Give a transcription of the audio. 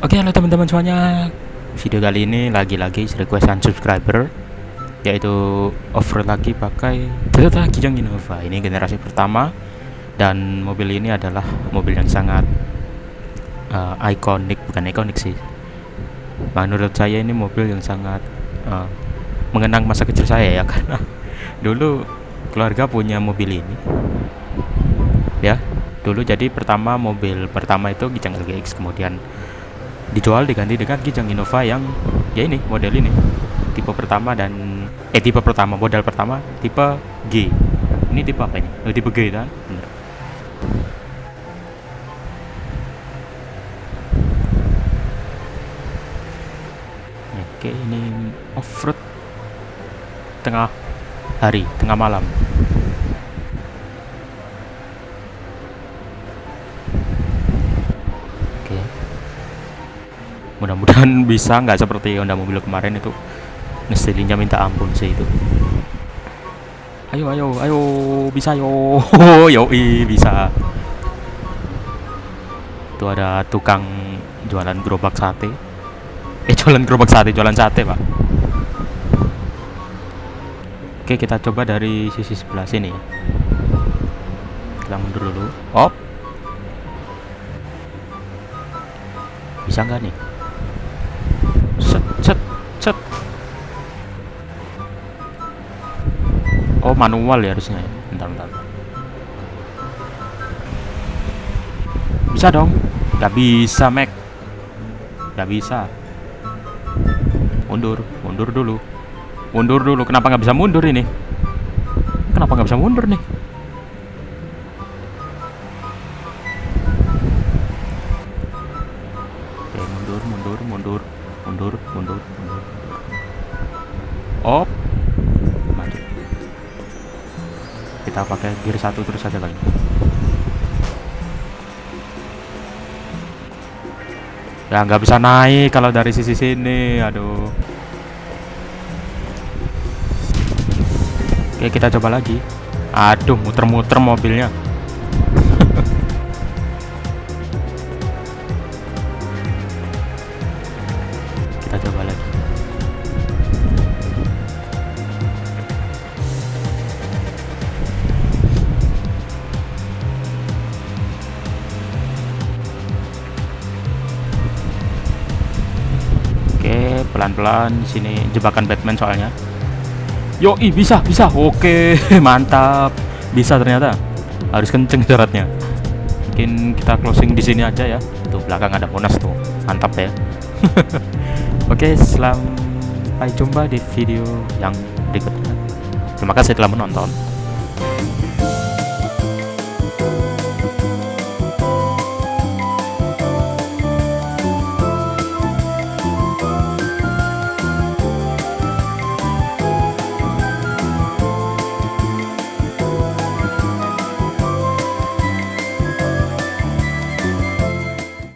Oke halo teman-teman semuanya. Video kali ini lagi-lagi requestan subscriber Yaitu off-road lagi pakai Toyota Kijang Innova. Ini generasi pertama Dan mobil ini adalah mobil yang sangat uh, ikonik Bukan ikonik sih. Menurut saya ini mobil yang sangat uh, Mengenang masa kecil saya ya Karena dulu keluarga punya mobil ini. Ya dulu jadi pertama mobil pertama itu Kijang LGX kemudian dijual diganti dengan Kijang Innova yang ya ini model ini. Tipe pertama dan eh tipe pertama model pertama tipe G. Ini tipe apa ini? Oh, tipe G kan bener. Oke ini off-road tengah hari tengah malam mudah-mudahan bisa nggak seperti Honda mobil kemarin itu ngeselinnya minta ampun sih itu. Ayo ayo ayo bisa yo. Yo bisa. Itu ada tukang jualan gerobak sate. Eh jualan gerobak sate jualan sate pak. Oke kita coba dari sisi sebelah sini. Kita mundur dulu. Op. Bisa nggak nih set oh manual ya harusnya. Bentar bentar. Bisa dong. Nggak bisa Mac. Nggak bisa. Mundur. Mundur dulu. Mundur dulu. Kenapa nggak bisa mundur ini? Kenapa nggak bisa mundur nih? Oke, mundur mundur mundur mundur mundur mundur. Op. Maju. Kita pakai gear satu terus saja kali ya nggak bisa naik kalau dari sisi sini aduh. Oke kita coba lagi. Aduh muter-muter mobilnya pelan-pelan sini jebakan Batman soalnya. Yoi bisa bisa. Oke mantap. Bisa ternyata. Harus kenceng syaratnya. Mungkin kita closing di sini aja ya. Tuh belakang ada monas tuh. Mantap ya. Oke, sampai jumpa di video yang berikutnya. Terima kasih telah menonton.